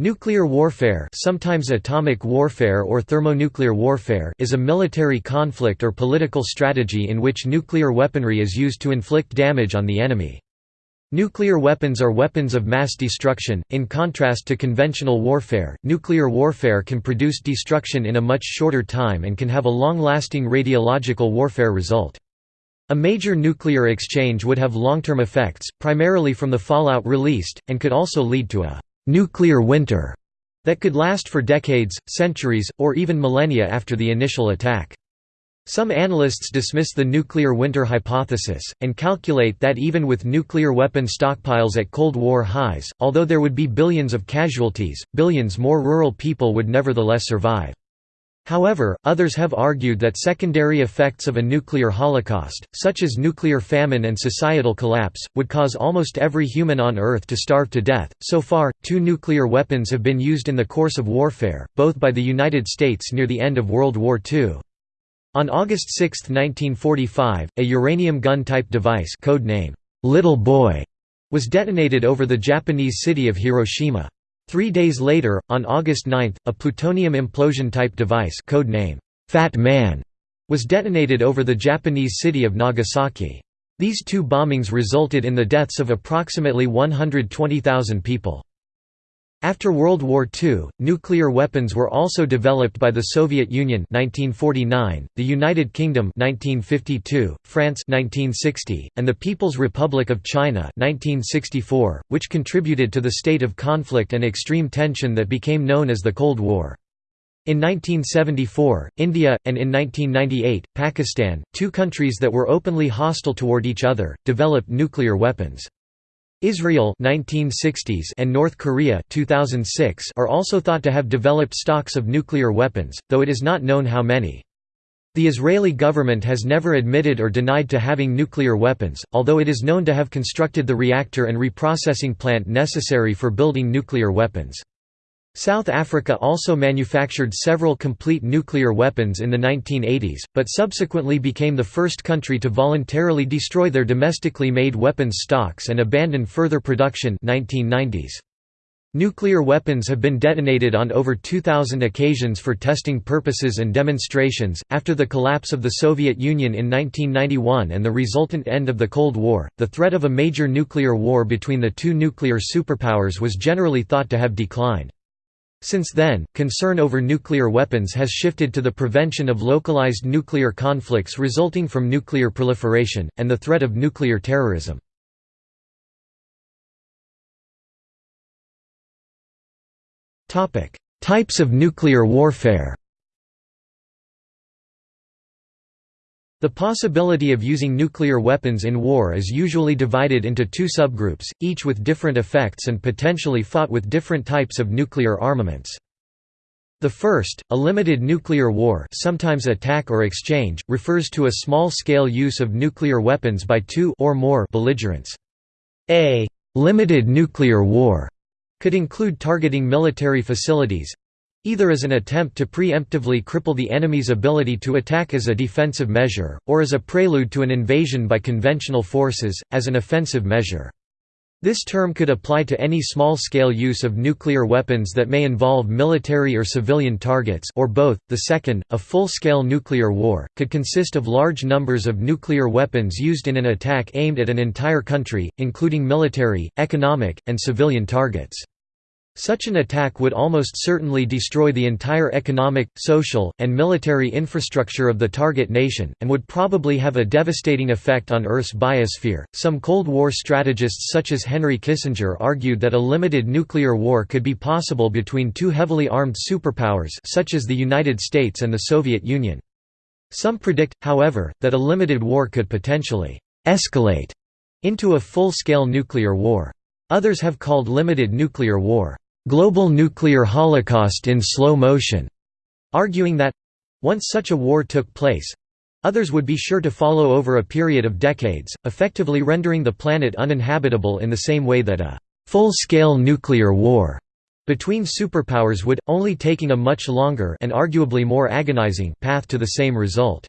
Nuclear warfare sometimes atomic warfare or thermonuclear warfare is a military conflict or political strategy in which nuclear weaponry is used to inflict damage on the enemy. Nuclear weapons are weapons of mass destruction. In contrast to conventional warfare, nuclear warfare can produce destruction in a much shorter time and can have a long-lasting radiological warfare result. A major nuclear exchange would have long-term effects, primarily from the fallout released, and could also lead to a «nuclear winter» that could last for decades, centuries, or even millennia after the initial attack. Some analysts dismiss the nuclear winter hypothesis, and calculate that even with nuclear weapon stockpiles at Cold War highs, although there would be billions of casualties, billions more rural people would nevertheless survive. However, others have argued that secondary effects of a nuclear holocaust, such as nuclear famine and societal collapse, would cause almost every human on Earth to starve to death. So far, two nuclear weapons have been used in the course of warfare, both by the United States near the end of World War II. On August 6, 1945, a uranium gun-type device codename Little Boy was detonated over the Japanese city of Hiroshima. Three days later, on August 9, a plutonium implosion-type device codename Fat Man was detonated over the Japanese city of Nagasaki. These two bombings resulted in the deaths of approximately 120,000 people. After World War II, nuclear weapons were also developed by the Soviet Union 1949, the United Kingdom 1952, France 1960, and the People's Republic of China 1964, which contributed to the state of conflict and extreme tension that became known as the Cold War. In 1974, India, and in 1998, Pakistan, two countries that were openly hostile toward each other, developed nuclear weapons. Israel 1960s and North Korea 2006 are also thought to have developed stocks of nuclear weapons, though it is not known how many. The Israeli government has never admitted or denied to having nuclear weapons, although it is known to have constructed the reactor and reprocessing plant necessary for building nuclear weapons. South Africa also manufactured several complete nuclear weapons in the 1980s, but subsequently became the first country to voluntarily destroy their domestically made weapons stocks and abandon further production 1990s. Nuclear weapons have been detonated on over 2,000 occasions for testing purposes and demonstrations. After the collapse of the Soviet Union in 1991 and the resultant end of the Cold War, the threat of a major nuclear war between the two nuclear superpowers was generally thought to have declined. Since then, concern over nuclear weapons has shifted to the prevention of localized nuclear conflicts resulting from nuclear proliferation, and the threat of nuclear terrorism. Types of nuclear warfare The possibility of using nuclear weapons in war is usually divided into two subgroups, each with different effects and potentially fought with different types of nuclear armaments. The first, a limited nuclear war sometimes attack or exchange, refers to a small-scale use of nuclear weapons by two or more belligerents. A «limited nuclear war» could include targeting military facilities, either as an attempt to preemptively cripple the enemy's ability to attack as a defensive measure, or as a prelude to an invasion by conventional forces, as an offensive measure. This term could apply to any small-scale use of nuclear weapons that may involve military or civilian targets or both. The second, a full-scale nuclear war, could consist of large numbers of nuclear weapons used in an attack aimed at an entire country, including military, economic, and civilian targets. Such an attack would almost certainly destroy the entire economic, social, and military infrastructure of the target nation, and would probably have a devastating effect on Earth's biosphere. Some Cold War strategists such as Henry Kissinger argued that a limited nuclear war could be possible between two heavily armed superpowers such as the United States and the Soviet Union. Some predict, however, that a limited war could potentially escalate into a full-scale nuclear war. Others have called limited nuclear war global nuclear holocaust in slow motion, arguing that once such a war took place, others would be sure to follow over a period of decades, effectively rendering the planet uninhabitable in the same way that a full-scale nuclear war between superpowers would, only taking a much longer and arguably more agonizing path to the same result.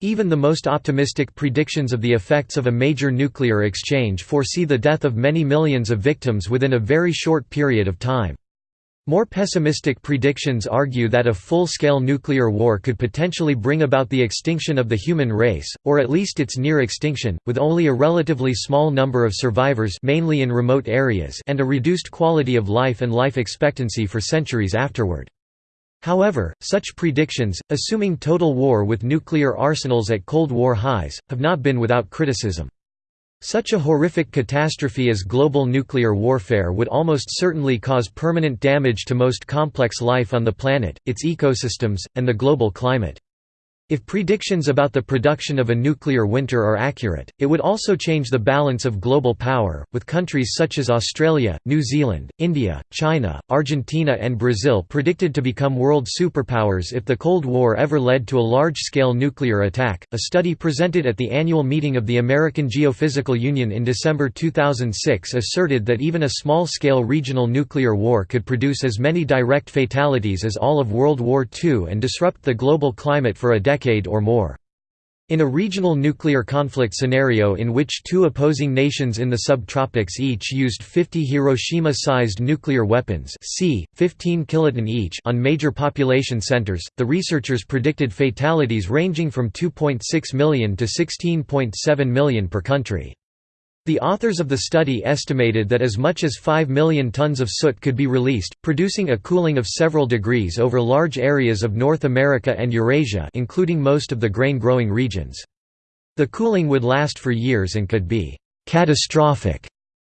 Even the most optimistic predictions of the effects of a major nuclear exchange foresee the death of many millions of victims within a very short period of time. More pessimistic predictions argue that a full-scale nuclear war could potentially bring about the extinction of the human race, or at least its near extinction, with only a relatively small number of survivors mainly in remote areas and a reduced quality of life and life expectancy for centuries afterward. However, such predictions, assuming total war with nuclear arsenals at Cold War highs, have not been without criticism. Such a horrific catastrophe as global nuclear warfare would almost certainly cause permanent damage to most complex life on the planet, its ecosystems, and the global climate. If predictions about the production of a nuclear winter are accurate, it would also change the balance of global power, with countries such as Australia, New Zealand, India, China, Argentina and Brazil predicted to become world superpowers if the Cold War ever led to a large-scale nuclear attack. A study presented at the annual meeting of the American Geophysical Union in December 2006 asserted that even a small-scale regional nuclear war could produce as many direct fatalities as all of World War II and disrupt the global climate for a decade decade or more. In a regional nuclear conflict scenario in which two opposing nations in the subtropics each used 50 Hiroshima-sized nuclear weapons c. 15 kiloton each on major population centers, the researchers predicted fatalities ranging from 2.6 million to 16.7 million per country. The authors of the study estimated that as much as 5 million tons of soot could be released, producing a cooling of several degrees over large areas of North America and Eurasia including most of the grain-growing regions. The cooling would last for years and could be «catastrophic»,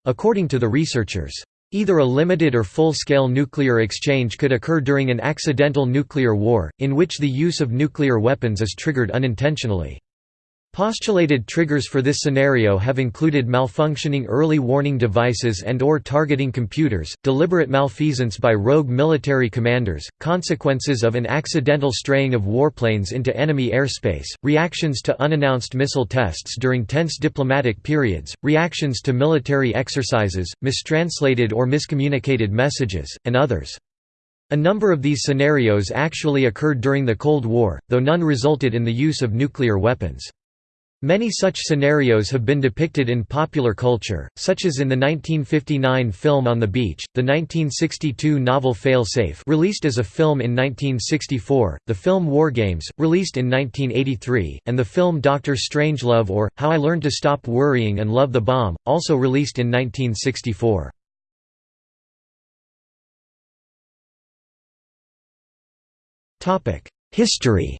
according to the researchers. Either a limited or full-scale nuclear exchange could occur during an accidental nuclear war, in which the use of nuclear weapons is triggered unintentionally. Postulated triggers for this scenario have included malfunctioning early warning devices and or targeting computers, deliberate malfeasance by rogue military commanders, consequences of an accidental straying of warplanes into enemy airspace, reactions to unannounced missile tests during tense diplomatic periods, reactions to military exercises, mistranslated or miscommunicated messages, and others. A number of these scenarios actually occurred during the Cold War, though none resulted in the use of nuclear weapons. Many such scenarios have been depicted in popular culture, such as in the 1959 film On the Beach, the 1962 novel Fail-Safe released as a film in 1964, the film War Games, released in 1983, and the film Doctor Strangelove or, How I Learned to Stop Worrying and Love the Bomb, also released in 1964. History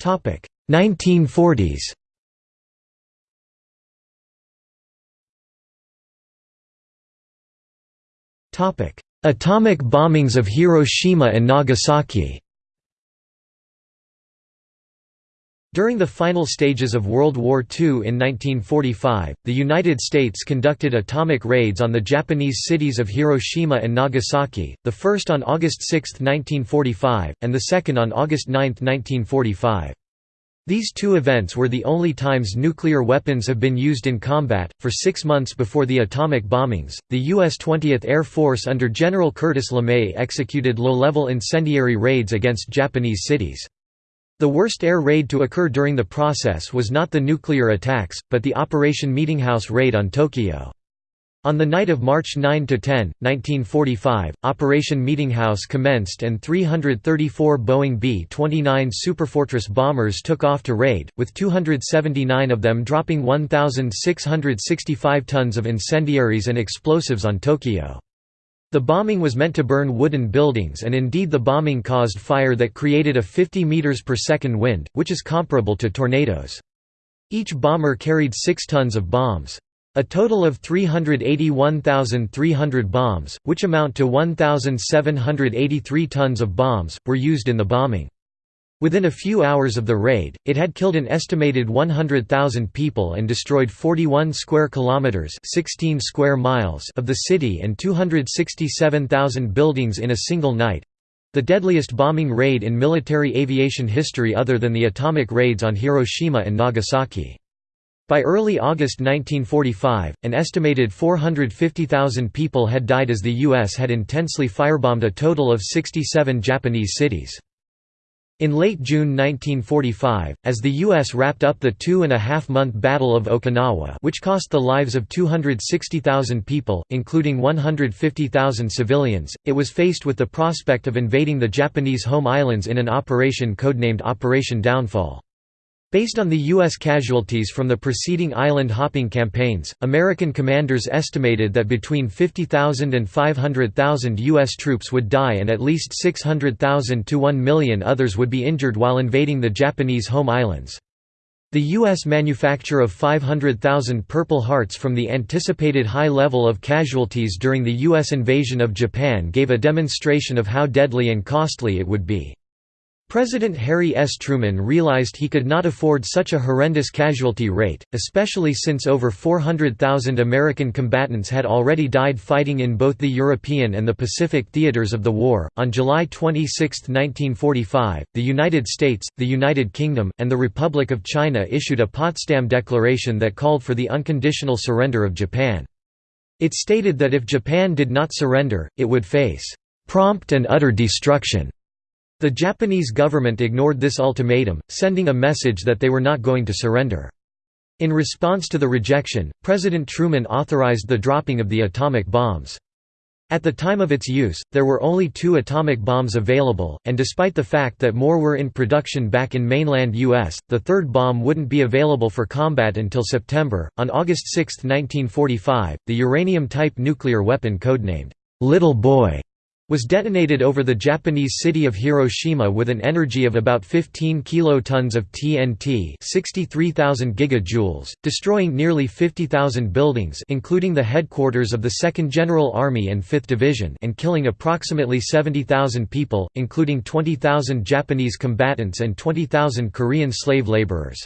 Topic 1940s. Topic Atomic bombings of Hiroshima and Nagasaki. During the final stages of World War II in 1945, the United States conducted atomic raids on the Japanese cities of Hiroshima and Nagasaki, the first on August 6, 1945, and the second on August 9, 1945. These two events were the only times nuclear weapons have been used in combat. For six months before the atomic bombings, the U.S. 20th Air Force under General Curtis LeMay executed low level incendiary raids against Japanese cities. The worst air raid to occur during the process was not the nuclear attacks, but the Operation Meetinghouse raid on Tokyo. On the night of March 9–10, 1945, Operation Meetinghouse commenced and 334 Boeing B-29 Superfortress bombers took off to raid, with 279 of them dropping 1,665 tons of incendiaries and explosives on Tokyo. The bombing was meant to burn wooden buildings and indeed the bombing caused fire that created a 50 meters per second wind, which is comparable to tornadoes. Each bomber carried 6 tons of bombs. A total of 381,300 bombs, which amount to 1,783 tons of bombs, were used in the bombing. Within a few hours of the raid, it had killed an estimated 100,000 people and destroyed 41 square kilometers, 16 square miles of the city and 267,000 buildings in a single night. The deadliest bombing raid in military aviation history other than the atomic raids on Hiroshima and Nagasaki. By early August 1945, an estimated 450,000 people had died as the U.S. had intensely firebombed a total of 67 Japanese cities. In late June 1945, as the U.S. wrapped up the two-and-a-half-month Battle of Okinawa which cost the lives of 260,000 people, including 150,000 civilians, it was faced with the prospect of invading the Japanese home islands in an operation codenamed Operation Downfall. Based on the U.S. casualties from the preceding island-hopping campaigns, American commanders estimated that between 50,000 and 500,000 U.S. troops would die and at least 600,000 to 1 million others would be injured while invading the Japanese home islands. The U.S. manufacture of 500,000 Purple Hearts from the anticipated high level of casualties during the U.S. invasion of Japan gave a demonstration of how deadly and costly it would be. President Harry S. Truman realized he could not afford such a horrendous casualty rate, especially since over 400,000 American combatants had already died fighting in both the European and the Pacific theaters of the war. On July 26, 1945, the United States, the United Kingdom, and the Republic of China issued a Potsdam Declaration that called for the unconditional surrender of Japan. It stated that if Japan did not surrender, it would face prompt and utter destruction the Japanese government ignored this ultimatum, sending a message that they were not going to surrender. In response to the rejection, President Truman authorized the dropping of the atomic bombs. At the time of its use, there were only two atomic bombs available, and despite the fact that more were in production back in mainland U.S., the third bomb wouldn't be available for combat until September. On August 6, 1945, the uranium type nuclear weapon codenamed Little Boy was detonated over the Japanese city of Hiroshima with an energy of about 15 kilotons of TNT 63,000 gigajoules, destroying nearly 50,000 buildings including the headquarters of the 2nd General Army and 5th Division and killing approximately 70,000 people, including 20,000 Japanese combatants and 20,000 Korean slave laborers.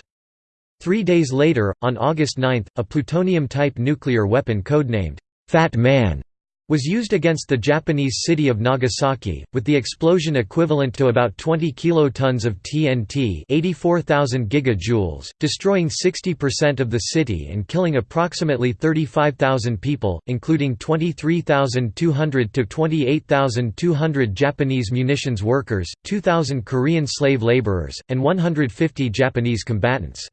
Three days later, on August 9, a plutonium-type nuclear weapon codenamed Fat Man was used against the Japanese city of Nagasaki, with the explosion equivalent to about 20 kilotons of TNT 84,000 gigajoules, destroying 60% of the city and killing approximately 35,000 people, including 23,200 to 28,200 Japanese munitions workers, 2,000 Korean slave laborers, and 150 Japanese combatants.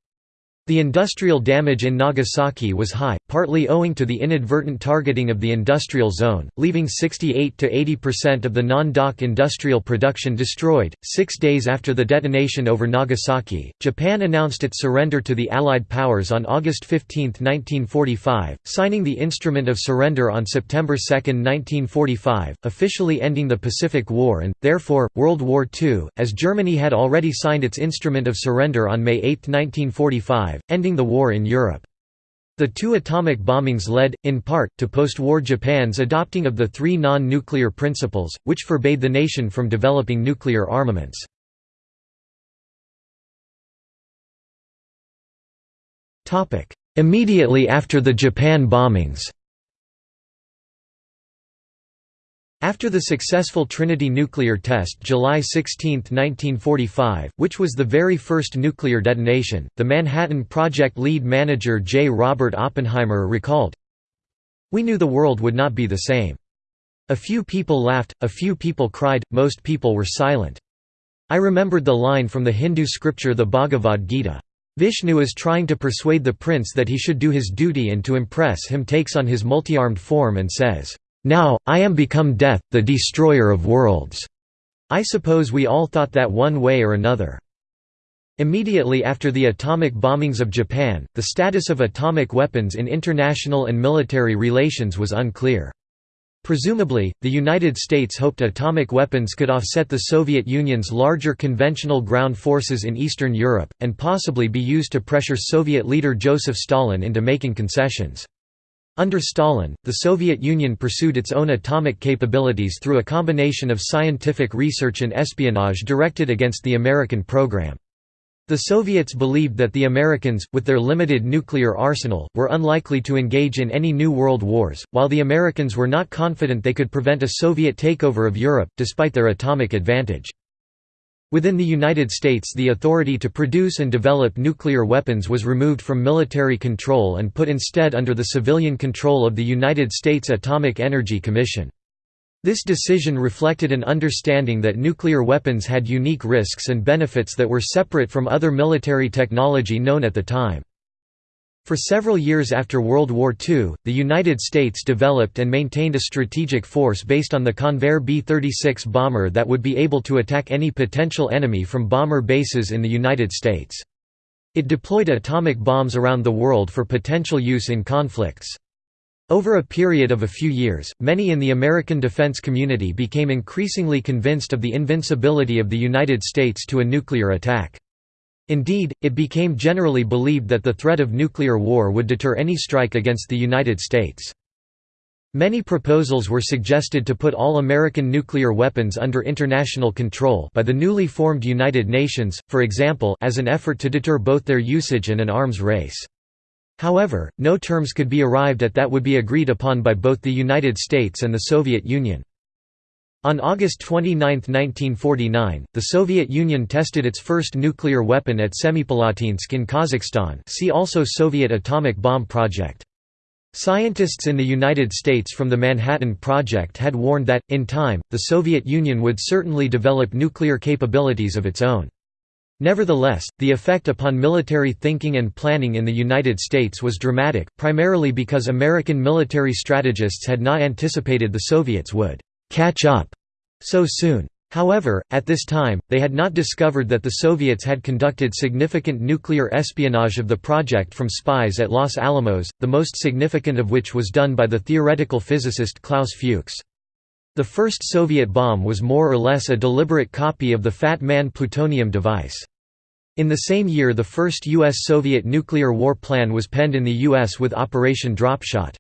The industrial damage in Nagasaki was high, partly owing to the inadvertent targeting of the industrial zone, leaving 68 to 80% of the non-dock industrial production destroyed. Six days after the detonation over Nagasaki, Japan announced its surrender to the Allied powers on August 15, 1945, signing the Instrument of Surrender on September 2, 1945, officially ending the Pacific War and, therefore, World War II, as Germany had already signed its Instrument of Surrender on May 8, 1945 ending the war in Europe. The two atomic bombings led, in part, to post-war Japan's adopting of the three non-nuclear principles, which forbade the nation from developing nuclear armaments. Immediately after the Japan bombings After the successful Trinity nuclear test July 16, 1945, which was the very first nuclear detonation, the Manhattan Project lead manager J. Robert Oppenheimer recalled, We knew the world would not be the same. A few people laughed, a few people cried, most people were silent. I remembered the line from the Hindu scripture the Bhagavad Gita. Vishnu is trying to persuade the prince that he should do his duty and to impress him takes on his multi-armed form and says, now, I am become death, the destroyer of worlds." I suppose we all thought that one way or another. Immediately after the atomic bombings of Japan, the status of atomic weapons in international and military relations was unclear. Presumably, the United States hoped atomic weapons could offset the Soviet Union's larger conventional ground forces in Eastern Europe, and possibly be used to pressure Soviet leader Joseph Stalin into making concessions. Under Stalin, the Soviet Union pursued its own atomic capabilities through a combination of scientific research and espionage directed against the American program. The Soviets believed that the Americans, with their limited nuclear arsenal, were unlikely to engage in any new world wars, while the Americans were not confident they could prevent a Soviet takeover of Europe, despite their atomic advantage. Within the United States the authority to produce and develop nuclear weapons was removed from military control and put instead under the civilian control of the United States Atomic Energy Commission. This decision reflected an understanding that nuclear weapons had unique risks and benefits that were separate from other military technology known at the time. For several years after World War II, the United States developed and maintained a strategic force based on the Convair B-36 bomber that would be able to attack any potential enemy from bomber bases in the United States. It deployed atomic bombs around the world for potential use in conflicts. Over a period of a few years, many in the American defense community became increasingly convinced of the invincibility of the United States to a nuclear attack. Indeed, it became generally believed that the threat of nuclear war would deter any strike against the United States. Many proposals were suggested to put all American nuclear weapons under international control by the newly formed United Nations, for example as an effort to deter both their usage and an arms race. However, no terms could be arrived at that would be agreed upon by both the United States and the Soviet Union. On August 29, 1949, the Soviet Union tested its first nuclear weapon at Semipalatinsk in Kazakhstan see also Soviet atomic bomb project. Scientists in the United States from the Manhattan Project had warned that, in time, the Soviet Union would certainly develop nuclear capabilities of its own. Nevertheless, the effect upon military thinking and planning in the United States was dramatic, primarily because American military strategists had not anticipated the Soviets would «catch up» so soon. However, at this time, they had not discovered that the Soviets had conducted significant nuclear espionage of the project from spies at Los Alamos, the most significant of which was done by the theoretical physicist Klaus Fuchs. The first Soviet bomb was more or less a deliberate copy of the Fat Man plutonium device. In the same year the first U.S.-Soviet nuclear war plan was penned in the U.S. with Operation Dropshot.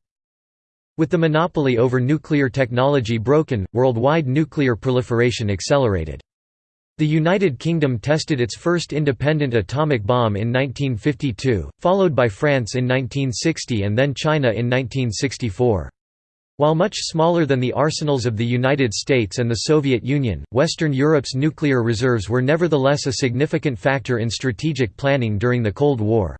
With the monopoly over nuclear technology broken, worldwide nuclear proliferation accelerated. The United Kingdom tested its first independent atomic bomb in 1952, followed by France in 1960 and then China in 1964. While much smaller than the arsenals of the United States and the Soviet Union, Western Europe's nuclear reserves were nevertheless a significant factor in strategic planning during the Cold War.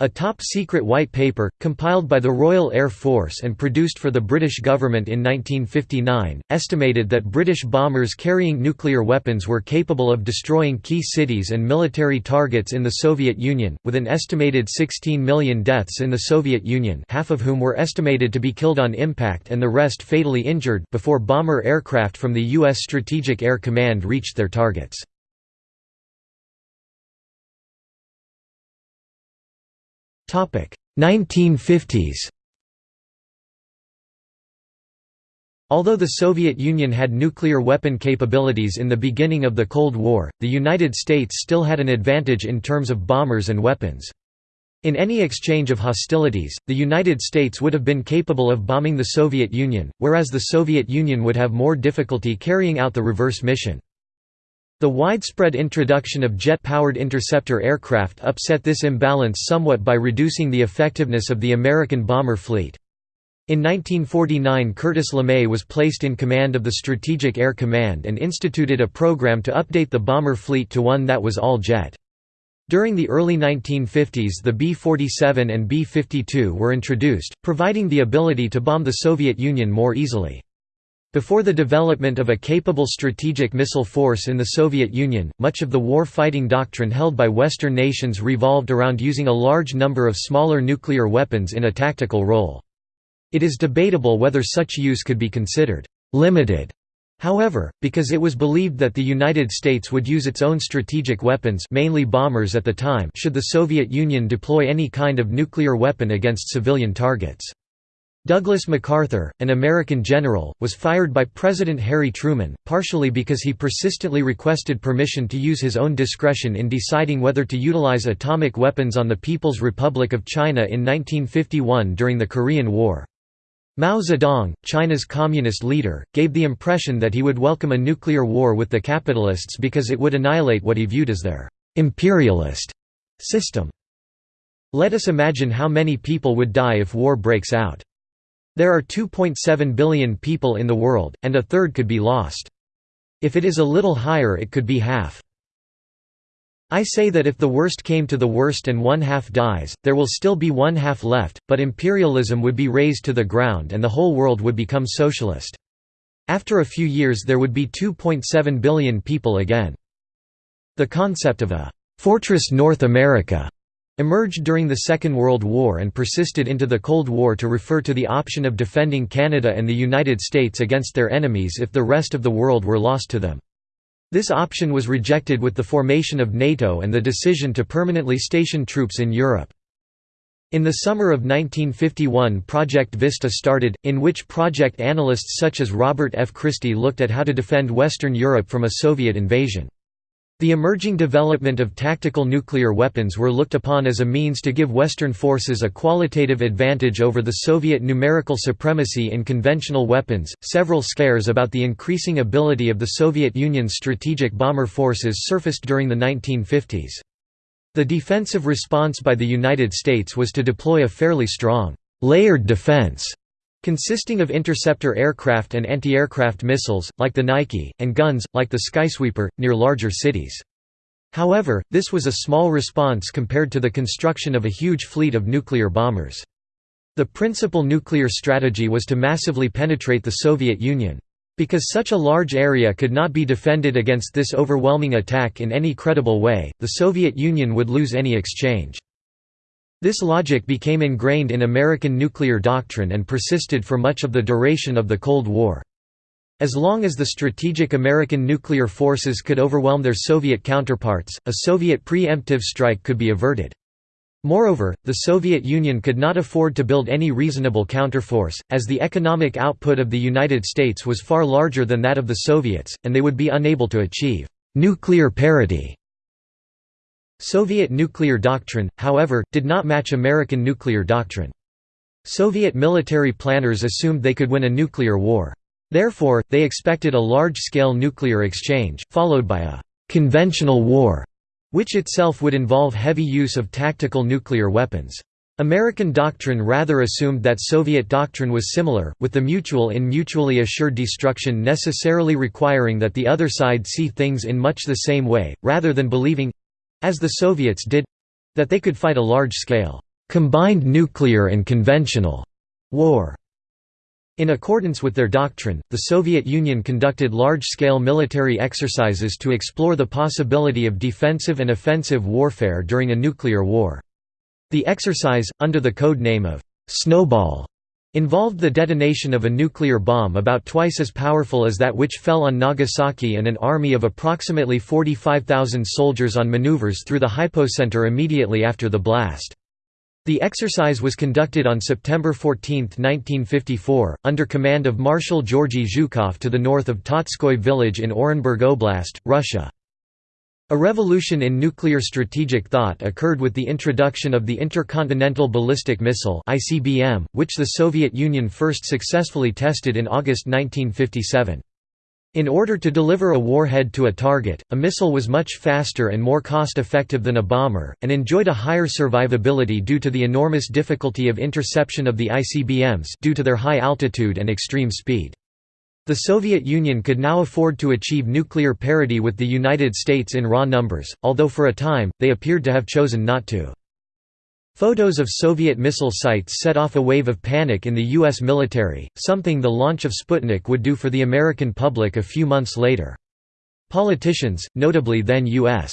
A top-secret white paper, compiled by the Royal Air Force and produced for the British government in 1959, estimated that British bombers carrying nuclear weapons were capable of destroying key cities and military targets in the Soviet Union, with an estimated 16 million deaths in the Soviet Union half of whom were estimated to be killed on impact and the rest fatally injured before bomber aircraft from the U.S. Strategic Air Command reached their targets. 1950s Although the Soviet Union had nuclear weapon capabilities in the beginning of the Cold War, the United States still had an advantage in terms of bombers and weapons. In any exchange of hostilities, the United States would have been capable of bombing the Soviet Union, whereas the Soviet Union would have more difficulty carrying out the reverse mission. The widespread introduction of jet-powered interceptor aircraft upset this imbalance somewhat by reducing the effectiveness of the American bomber fleet. In 1949 Curtis LeMay was placed in command of the Strategic Air Command and instituted a program to update the bomber fleet to one that was all-jet. During the early 1950s the B-47 and B-52 were introduced, providing the ability to bomb the Soviet Union more easily. Before the development of a capable strategic missile force in the Soviet Union, much of the war-fighting doctrine held by Western nations revolved around using a large number of smaller nuclear weapons in a tactical role. It is debatable whether such use could be considered «limited» However, because it was believed that the United States would use its own strategic weapons mainly bombers at the time should the Soviet Union deploy any kind of nuclear weapon against civilian targets. Douglas MacArthur, an American general, was fired by President Harry Truman, partially because he persistently requested permission to use his own discretion in deciding whether to utilize atomic weapons on the People's Republic of China in 1951 during the Korean War. Mao Zedong, China's communist leader, gave the impression that he would welcome a nuclear war with the capitalists because it would annihilate what he viewed as their «imperialist» system. Let us imagine how many people would die if war breaks out. There are 2.7 billion people in the world, and a third could be lost. If it is a little higher it could be half. I say that if the worst came to the worst and one half dies, there will still be one half left, but imperialism would be razed to the ground and the whole world would become socialist. After a few years there would be 2.7 billion people again. The concept of a «Fortress North America» emerged during the Second World War and persisted into the Cold War to refer to the option of defending Canada and the United States against their enemies if the rest of the world were lost to them. This option was rejected with the formation of NATO and the decision to permanently station troops in Europe. In the summer of 1951 Project Vista started, in which project analysts such as Robert F. Christy looked at how to defend Western Europe from a Soviet invasion. The emerging development of tactical nuclear weapons were looked upon as a means to give Western forces a qualitative advantage over the Soviet numerical supremacy in conventional weapons. Several scares about the increasing ability of the Soviet Union's strategic bomber forces surfaced during the 1950s. The defensive response by the United States was to deploy a fairly strong, layered defense consisting of interceptor aircraft and anti-aircraft missiles, like the Nike, and guns, like the Skysweeper, near larger cities. However, this was a small response compared to the construction of a huge fleet of nuclear bombers. The principal nuclear strategy was to massively penetrate the Soviet Union. Because such a large area could not be defended against this overwhelming attack in any credible way, the Soviet Union would lose any exchange. This logic became ingrained in American nuclear doctrine and persisted for much of the duration of the Cold War. As long as the strategic American nuclear forces could overwhelm their Soviet counterparts, a Soviet preemptive strike could be averted. Moreover, the Soviet Union could not afford to build any reasonable counterforce, as the economic output of the United States was far larger than that of the Soviets, and they would be unable to achieve «nuclear parity». Soviet nuclear doctrine, however, did not match American nuclear doctrine. Soviet military planners assumed they could win a nuclear war. Therefore, they expected a large-scale nuclear exchange, followed by a «conventional war» which itself would involve heavy use of tactical nuclear weapons. American doctrine rather assumed that Soviet doctrine was similar, with the mutual in mutually assured destruction necessarily requiring that the other side see things in much the same way, rather than believing—as the Soviets did—that they could fight a large-scale, combined nuclear and conventional war. In accordance with their doctrine, the Soviet Union conducted large-scale military exercises to explore the possibility of defensive and offensive warfare during a nuclear war. The exercise, under the code name of «Snowball», involved the detonation of a nuclear bomb about twice as powerful as that which fell on Nagasaki and an army of approximately 45,000 soldiers on maneuvers through the hypocenter immediately after the blast. The exercise was conducted on September 14, 1954, under command of Marshal Georgy Zhukov to the north of Totskoy village in Orenburg Oblast, Russia. A revolution in nuclear strategic thought occurred with the introduction of the Intercontinental Ballistic Missile which the Soviet Union first successfully tested in August 1957. In order to deliver a warhead to a target, a missile was much faster and more cost-effective than a bomber, and enjoyed a higher survivability due to the enormous difficulty of interception of the ICBMs due to their high altitude and extreme speed. The Soviet Union could now afford to achieve nuclear parity with the United States in raw numbers, although for a time, they appeared to have chosen not to. Photos of Soviet missile sites set off a wave of panic in the U.S. military, something the launch of Sputnik would do for the American public a few months later. Politicians, notably then U.S.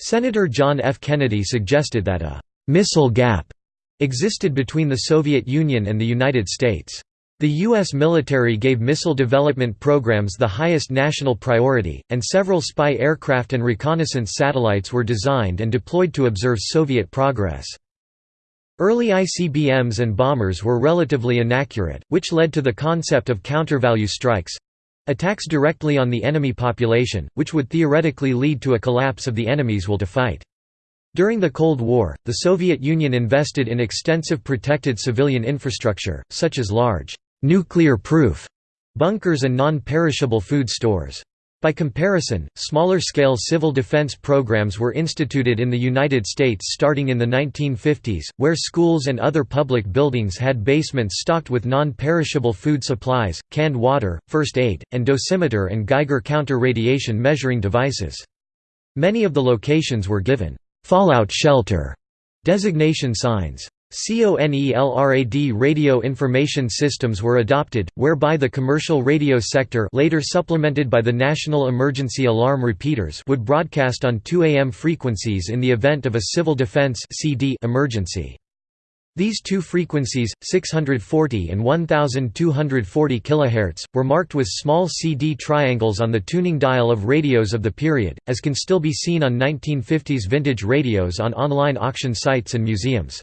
Senator John F. Kennedy suggested that a «missile gap» existed between the Soviet Union and the United States. The U.S. military gave missile development programs the highest national priority, and several spy aircraft and reconnaissance satellites were designed and deployed to observe Soviet progress. Early ICBMs and bombers were relatively inaccurate, which led to the concept of counter-value strikes—attacks directly on the enemy population, which would theoretically lead to a collapse of the enemy's will to fight. During the Cold War, the Soviet Union invested in extensive protected civilian infrastructure, such as large, nuclear-proof bunkers and non-perishable food stores. By comparison, smaller-scale civil defense programs were instituted in the United States starting in the 1950s, where schools and other public buildings had basements stocked with non-perishable food supplies, canned water, first aid, and dosimeter and Geiger counter-radiation measuring devices. Many of the locations were given «fallout shelter» designation signs. CONELRAD radio information systems were adopted, whereby the commercial radio sector later supplemented by the National Emergency Alarm Repeaters would broadcast on 2 AM frequencies in the event of a civil defense emergency. These two frequencies, 640 and 1240 kHz, were marked with small CD triangles on the tuning dial of radios of the period, as can still be seen on 1950s vintage radios on online auction sites and museums.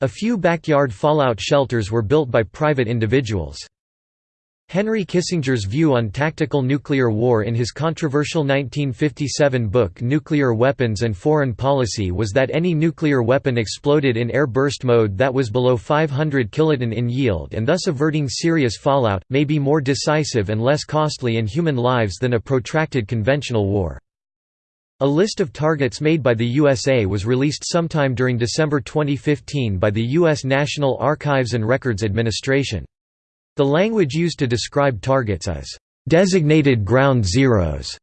A few backyard fallout shelters were built by private individuals. Henry Kissinger's view on tactical nuclear war in his controversial 1957 book Nuclear Weapons and Foreign Policy was that any nuclear weapon exploded in air burst mode that was below 500 kiloton in yield and thus averting serious fallout, may be more decisive and less costly in human lives than a protracted conventional war. A list of targets made by the USA was released sometime during December 2015 by the U.S. National Archives and Records Administration. The language used to describe targets is, "...designated ground zeros."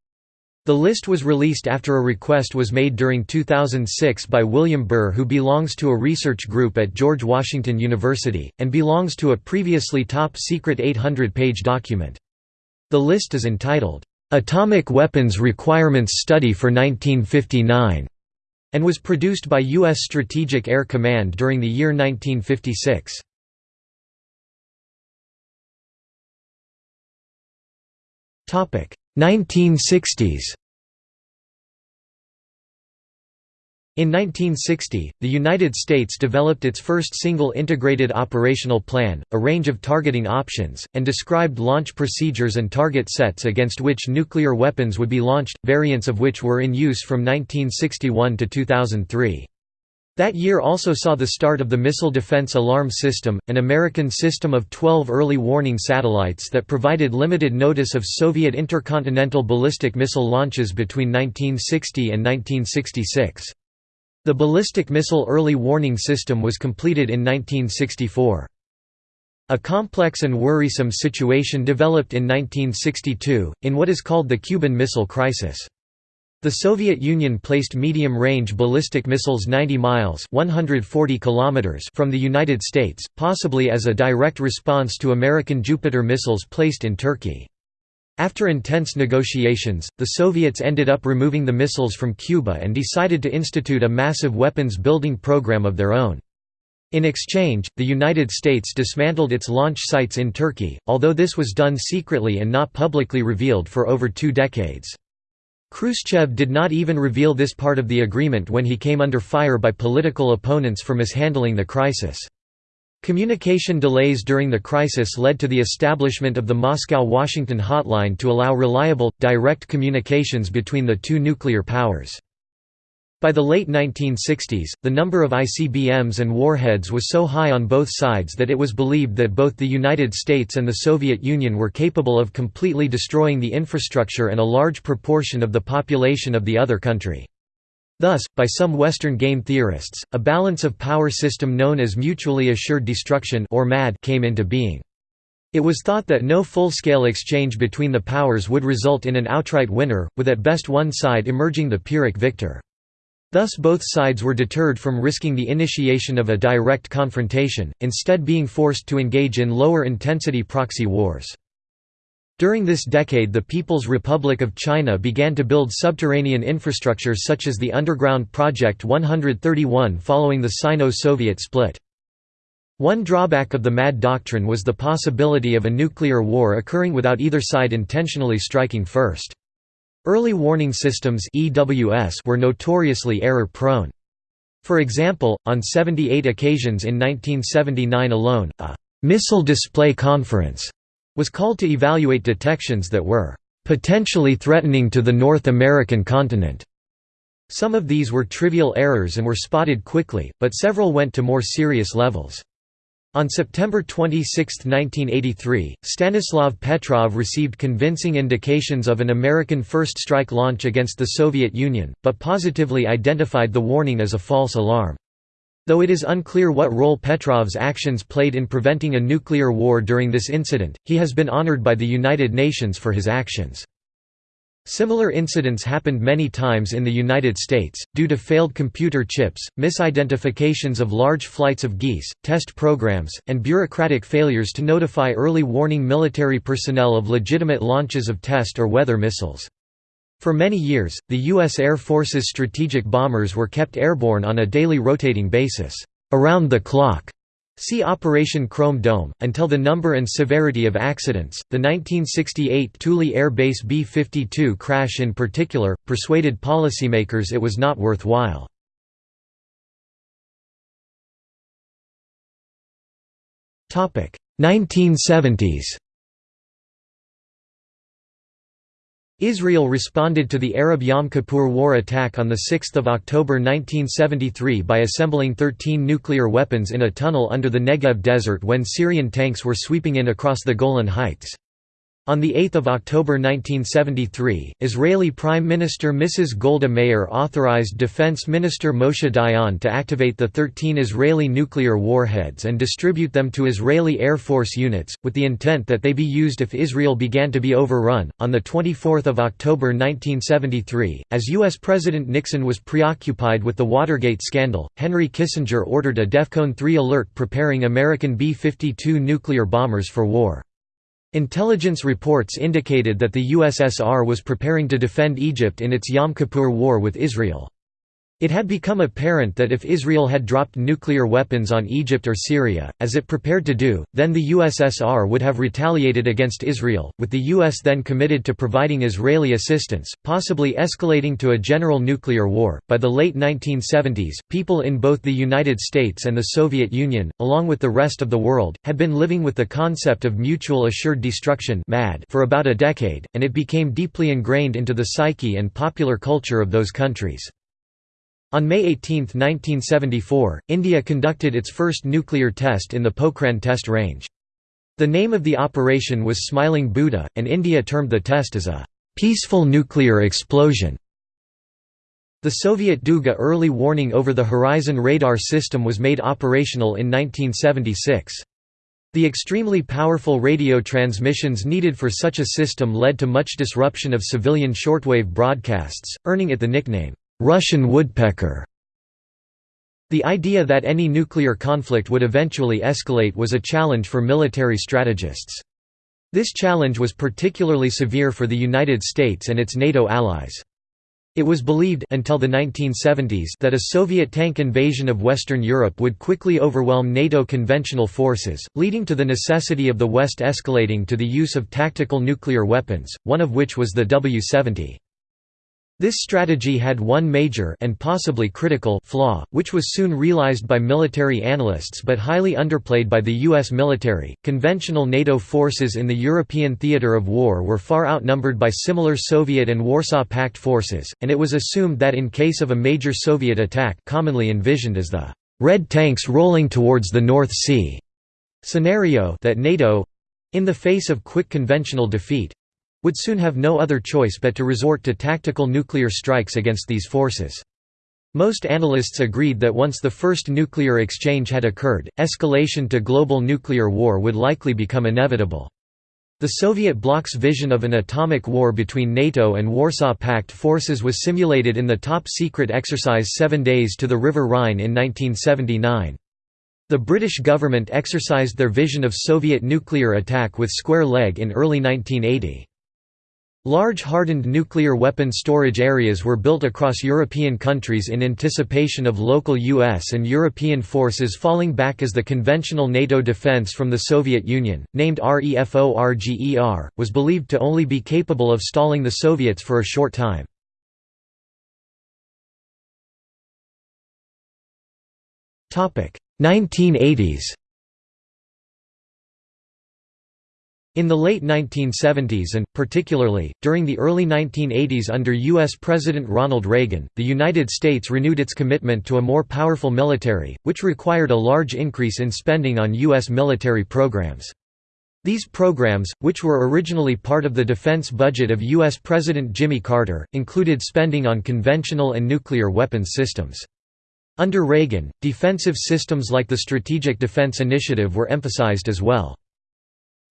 The list was released after a request was made during 2006 by William Burr who belongs to a research group at George Washington University, and belongs to a previously top-secret 800-page document. The list is entitled, Atomic Weapons Requirements Study for 1959, and was produced by U.S. Strategic Air Command during the year 1956. Topic 1960s In 1960, the United States developed its first single integrated operational plan, a range of targeting options, and described launch procedures and target sets against which nuclear weapons would be launched, variants of which were in use from 1961 to 2003. That year also saw the start of the Missile Defense Alarm System, an American system of 12 early warning satellites that provided limited notice of Soviet intercontinental ballistic missile launches between 1960 and 1966. The ballistic missile early warning system was completed in 1964. A complex and worrisome situation developed in 1962, in what is called the Cuban Missile Crisis. The Soviet Union placed medium-range ballistic missiles 90 miles 140 kilometers from the United States, possibly as a direct response to American Jupiter missiles placed in Turkey. After intense negotiations, the Soviets ended up removing the missiles from Cuba and decided to institute a massive weapons building program of their own. In exchange, the United States dismantled its launch sites in Turkey, although this was done secretly and not publicly revealed for over two decades. Khrushchev did not even reveal this part of the agreement when he came under fire by political opponents for mishandling the crisis. Communication delays during the crisis led to the establishment of the Moscow-Washington hotline to allow reliable, direct communications between the two nuclear powers. By the late 1960s, the number of ICBMs and warheads was so high on both sides that it was believed that both the United States and the Soviet Union were capable of completely destroying the infrastructure and a large proportion of the population of the other country. Thus, by some Western game theorists, a balance of power system known as mutually assured destruction or MAD came into being. It was thought that no full-scale exchange between the powers would result in an outright winner, with at best one side emerging the Pyrrhic victor. Thus both sides were deterred from risking the initiation of a direct confrontation, instead being forced to engage in lower-intensity proxy wars. During this decade the People's Republic of China began to build subterranean infrastructure such as the Underground Project 131 following the Sino-Soviet split. One drawback of the MAD doctrine was the possibility of a nuclear war occurring without either side intentionally striking first. Early warning systems were notoriously error-prone. For example, on 78 occasions in 1979 alone, a «missile display conference» was called to evaluate detections that were potentially threatening to the North American continent. Some of these were trivial errors and were spotted quickly, but several went to more serious levels. On September 26, 1983, Stanislav Petrov received convincing indications of an American first strike launch against the Soviet Union, but positively identified the warning as a false alarm. Though it is unclear what role Petrov's actions played in preventing a nuclear war during this incident, he has been honored by the United Nations for his actions. Similar incidents happened many times in the United States, due to failed computer chips, misidentifications of large flights of geese, test programs, and bureaucratic failures to notify early warning military personnel of legitimate launches of test or weather missiles. For many years, the U.S. Air Force's strategic bombers were kept airborne on a daily rotating basis, around the clock, See Operation Chrome Dome. Until the number and severity of accidents, the 1968 Thule Air Base B 52 crash in particular, persuaded policymakers it was not worthwhile. Topic 1970s. Israel responded to the Arab Yom Kippur War attack on 6 October 1973 by assembling 13 nuclear weapons in a tunnel under the Negev desert when Syrian tanks were sweeping in across the Golan Heights. On 8 October 1973, Israeli Prime Minister Mrs. Golda Meir authorized Defense Minister Moshe Dayan to activate the 13 Israeli nuclear warheads and distribute them to Israeli Air Force units, with the intent that they be used if Israel began to be overrun. On 24 October 1973, as U.S. President Nixon was preoccupied with the Watergate scandal, Henry Kissinger ordered a DEFCON 3 alert preparing American B-52 nuclear bombers for war. Intelligence reports indicated that the USSR was preparing to defend Egypt in its Yom Kippur War with Israel. It had become apparent that if Israel had dropped nuclear weapons on Egypt or Syria, as it prepared to do, then the USSR would have retaliated against Israel, with the US then committed to providing Israeli assistance, possibly escalating to a general nuclear war. By the late 1970s, people in both the United States and the Soviet Union, along with the rest of the world, had been living with the concept of mutual assured destruction for about a decade, and it became deeply ingrained into the psyche and popular culture of those countries. On May 18, 1974, India conducted its first nuclear test in the Pokhran test range. The name of the operation was Smiling Buddha, and India termed the test as a «peaceful nuclear explosion». The Soviet Duga early warning over the Horizon radar system was made operational in 1976. The extremely powerful radio transmissions needed for such a system led to much disruption of civilian shortwave broadcasts, earning it the nickname, Russian woodpecker. The idea that any nuclear conflict would eventually escalate was a challenge for military strategists. This challenge was particularly severe for the United States and its NATO allies. It was believed until the 1970s that a Soviet tank invasion of Western Europe would quickly overwhelm NATO conventional forces, leading to the necessity of the West escalating to the use of tactical nuclear weapons, one of which was the W-70. This strategy had one major and possibly critical flaw, which was soon realized by military analysts but highly underplayed by the US military. Conventional NATO forces in the European theater of war were far outnumbered by similar Soviet and Warsaw Pact forces, and it was assumed that in case of a major Soviet attack, commonly envisioned as the red tanks rolling towards the North Sea scenario, that NATO in the face of quick conventional defeat would soon have no other choice but to resort to tactical nuclear strikes against these forces. Most analysts agreed that once the first nuclear exchange had occurred, escalation to global nuclear war would likely become inevitable. The Soviet bloc's vision of an atomic war between NATO and Warsaw Pact forces was simulated in the top-secret exercise Seven Days to the River Rhine in 1979. The British government exercised their vision of Soviet nuclear attack with square leg in early 1980. Large hardened nuclear weapon storage areas were built across European countries in anticipation of local US and European forces falling back as the conventional NATO defense from the Soviet Union, named REFORGER, was believed to only be capable of stalling the Soviets for a short time. Topic 1980s In the late 1970s and, particularly, during the early 1980s under U.S. President Ronald Reagan, the United States renewed its commitment to a more powerful military, which required a large increase in spending on U.S. military programs. These programs, which were originally part of the defense budget of U.S. President Jimmy Carter, included spending on conventional and nuclear weapons systems. Under Reagan, defensive systems like the Strategic Defense Initiative were emphasized as well.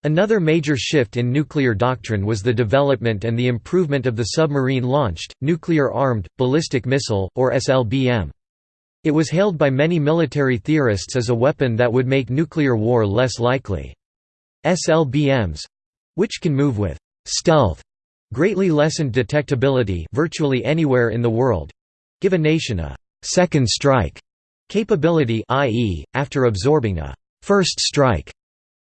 Another major shift in nuclear doctrine was the development and the improvement of the submarine-launched, nuclear-armed, ballistic missile, or SLBM. It was hailed by many military theorists as a weapon that would make nuclear war less likely. SLBMs—which can move with «stealth» greatly lessened detectability virtually anywhere in the world—give a nation a «second strike» capability i.e., after absorbing a «first strike»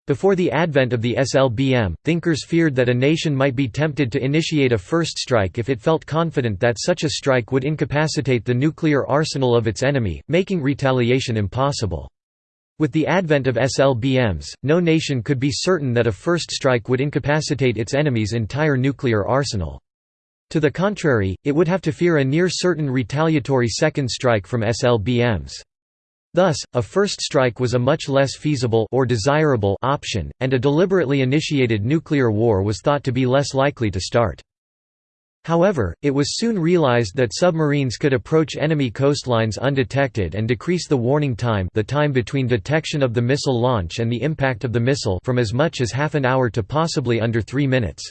Before the advent of the SLBM, thinkers feared that a nation might be tempted to initiate a first strike if it felt confident that such a strike would incapacitate the nuclear arsenal of its enemy, making retaliation impossible. With the advent of SLBMs, no nation could be certain that a first strike would incapacitate its enemy's entire nuclear arsenal. To the contrary, it would have to fear a near certain retaliatory second strike from SLBMs. Thus, a first strike was a much less feasible or desirable option, and a deliberately initiated nuclear war was thought to be less likely to start. However, it was soon realized that submarines could approach enemy coastlines undetected and decrease the warning time the time between detection of the missile launch and the impact of the missile from as much as half an hour to possibly under three minutes.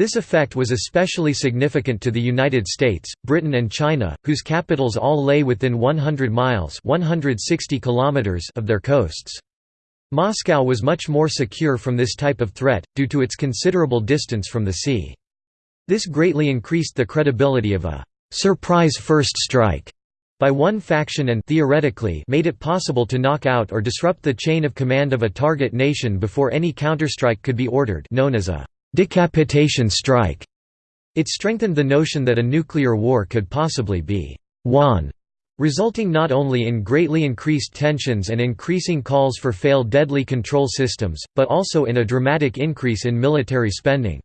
This effect was especially significant to the United States, Britain and China, whose capitals all lay within 100 miles 160 kilometers of their coasts. Moscow was much more secure from this type of threat, due to its considerable distance from the sea. This greatly increased the credibility of a «surprise first strike» by one faction and theoretically made it possible to knock out or disrupt the chain of command of a target nation before any counterstrike could be ordered known as a decapitation strike. It strengthened the notion that a nuclear war could possibly be won, resulting not only in greatly increased tensions and increasing calls for failed deadly control systems, but also in a dramatic increase in military spending.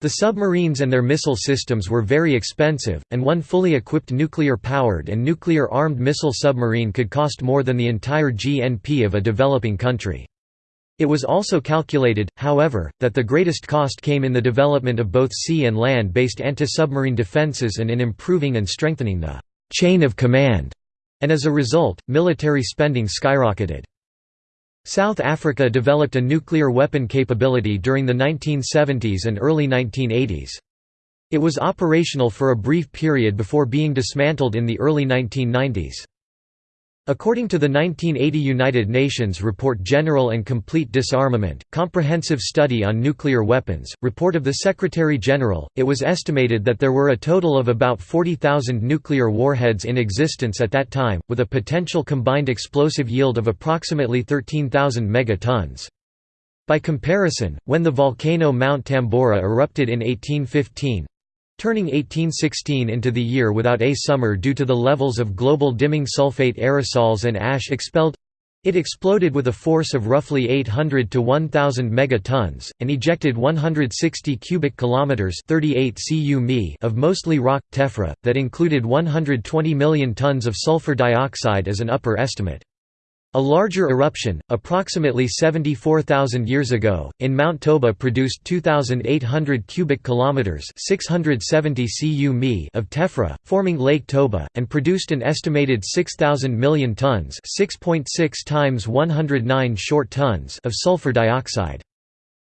The submarines and their missile systems were very expensive, and one fully equipped nuclear-powered and nuclear-armed missile submarine could cost more than the entire GNP of a developing country. It was also calculated, however, that the greatest cost came in the development of both sea and land-based anti-submarine defenses and in improving and strengthening the «chain of command», and as a result, military spending skyrocketed. South Africa developed a nuclear weapon capability during the 1970s and early 1980s. It was operational for a brief period before being dismantled in the early 1990s. According to the 1980 United Nations Report General and Complete Disarmament, Comprehensive Study on Nuclear Weapons, report of the Secretary-General, it was estimated that there were a total of about 40,000 nuclear warheads in existence at that time, with a potential combined explosive yield of approximately 13,000 megatons. By comparison, when the volcano Mount Tambora erupted in 1815, turning 1816 into the year without a summer due to the levels of global dimming sulfate aerosols and ash expelled it exploded with a force of roughly 800 to 1000 megatons and ejected 160 cubic kilometers 38 cu mi of mostly rock tephra that included 120 million tons of sulfur dioxide as an upper estimate. A larger eruption, approximately 74,000 years ago, in Mount Toba produced 2,800 cubic kilometers (670 cu mi) of tephra, forming Lake Toba, and produced an estimated 6,000 million tons (6.6 times 109 short tons) of sulfur dioxide.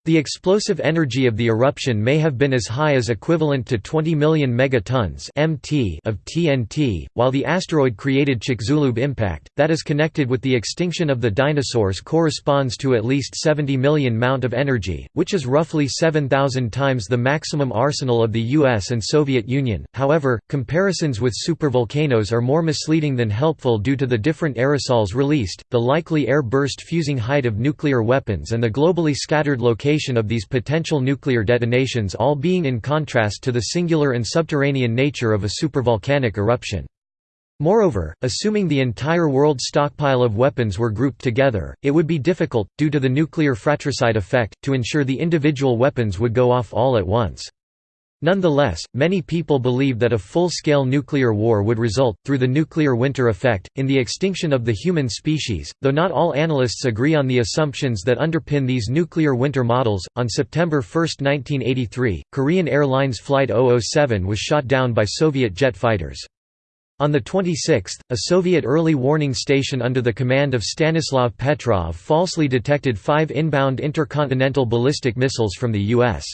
The explosive energy of the eruption may have been as high as equivalent to 20 million megatons (mt) of TNT, while the asteroid-created Chicxulub impact, that is connected with the extinction of the dinosaurs corresponds to at least 70 million mount of energy, which is roughly 7,000 times the maximum arsenal of the US and Soviet Union. However, comparisons with supervolcanoes are more misleading than helpful due to the different aerosols released, the likely air burst fusing height of nuclear weapons and the globally scattered location location of these potential nuclear detonations all being in contrast to the singular and subterranean nature of a supervolcanic eruption. Moreover, assuming the entire world stockpile of weapons were grouped together, it would be difficult, due to the nuclear fratricide effect, to ensure the individual weapons would go off all at once. Nonetheless, many people believe that a full-scale nuclear war would result, through the nuclear winter effect, in the extinction of the human species, though not all analysts agree on the assumptions that underpin these nuclear winter models. On September 1, 1983, Korean Airlines Flight 007 was shot down by Soviet jet fighters. On the 26th, a Soviet early warning station under the command of Stanislav Petrov falsely detected five inbound intercontinental ballistic missiles from the U.S.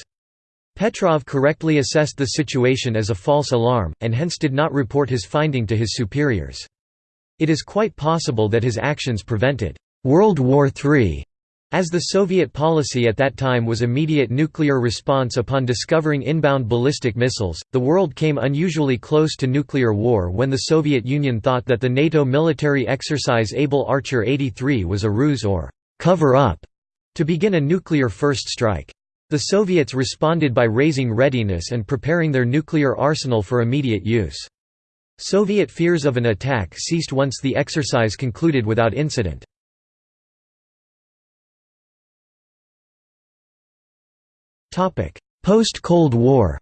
Petrov correctly assessed the situation as a false alarm, and hence did not report his finding to his superiors. It is quite possible that his actions prevented «World War III» As the Soviet policy at that time was immediate nuclear response upon discovering inbound ballistic missiles, the world came unusually close to nuclear war when the Soviet Union thought that the NATO military exercise Able Archer 83 was a ruse or cover-up to begin a nuclear first strike. The Soviets responded by raising readiness and preparing their nuclear arsenal for immediate use. Soviet fears of an attack ceased once the exercise concluded without incident. Post-Cold War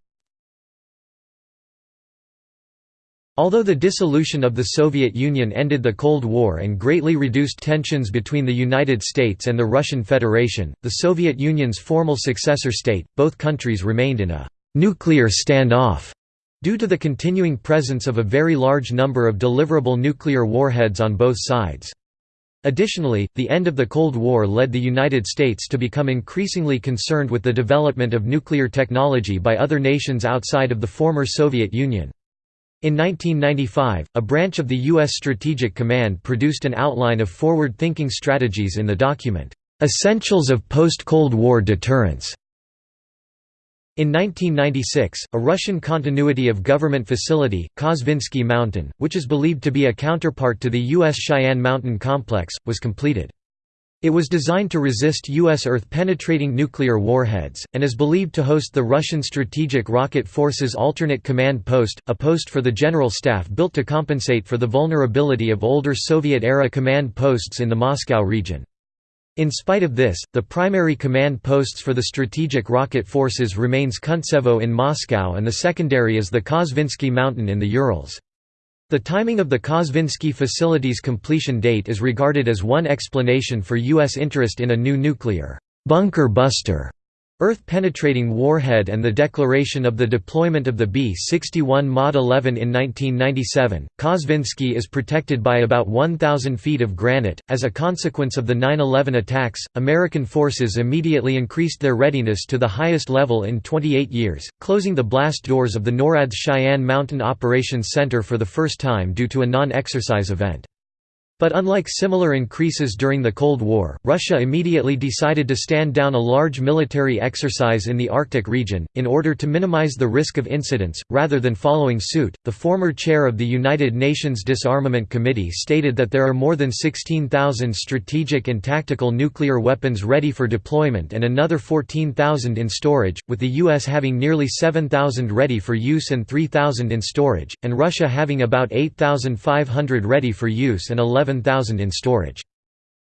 Although the dissolution of the Soviet Union ended the Cold War and greatly reduced tensions between the United States and the Russian Federation, the Soviet Union's formal successor state, both countries remained in a «nuclear standoff» due to the continuing presence of a very large number of deliverable nuclear warheads on both sides. Additionally, the end of the Cold War led the United States to become increasingly concerned with the development of nuclear technology by other nations outside of the former Soviet Union. In 1995, a branch of the U.S. Strategic Command produced an outline of forward-thinking strategies in the document, "'Essentials of Post-Cold War Deterrence' In 1996, a Russian continuity of government facility, Kosvinsky Mountain, which is believed to be a counterpart to the U.S. Cheyenne Mountain Complex, was completed. It was designed to resist U.S. Earth-penetrating nuclear warheads, and is believed to host the Russian Strategic Rocket Forces Alternate Command Post, a post for the General Staff built to compensate for the vulnerability of older Soviet-era command posts in the Moscow region. In spite of this, the primary command posts for the strategic rocket forces remains Kuntsevo in Moscow and the secondary is the Kosvinsky Mountain in the Urals. The timing of the Kosvinsky facility's completion date is regarded as one explanation for U.S. interest in a new nuclear bunker buster Earth-penetrating warhead and the declaration of the deployment of the B-61 Mod 11 in 1997, Kosvinsky is protected by about 1,000 feet of granite. As a consequence of the 9-11 attacks, American forces immediately increased their readiness to the highest level in 28 years, closing the blast doors of the NORAD's Cheyenne Mountain Operations Center for the first time due to a non-exercise event. But unlike similar increases during the Cold War, Russia immediately decided to stand down a large military exercise in the Arctic region, in order to minimize the risk of incidents, rather than following suit. The former chair of the United Nations Disarmament Committee stated that there are more than 16,000 strategic and tactical nuclear weapons ready for deployment and another 14,000 in storage, with the U.S. having nearly 7,000 ready for use and 3,000 in storage, and Russia having about 8,500 ready for use and 11 11,000 in storage.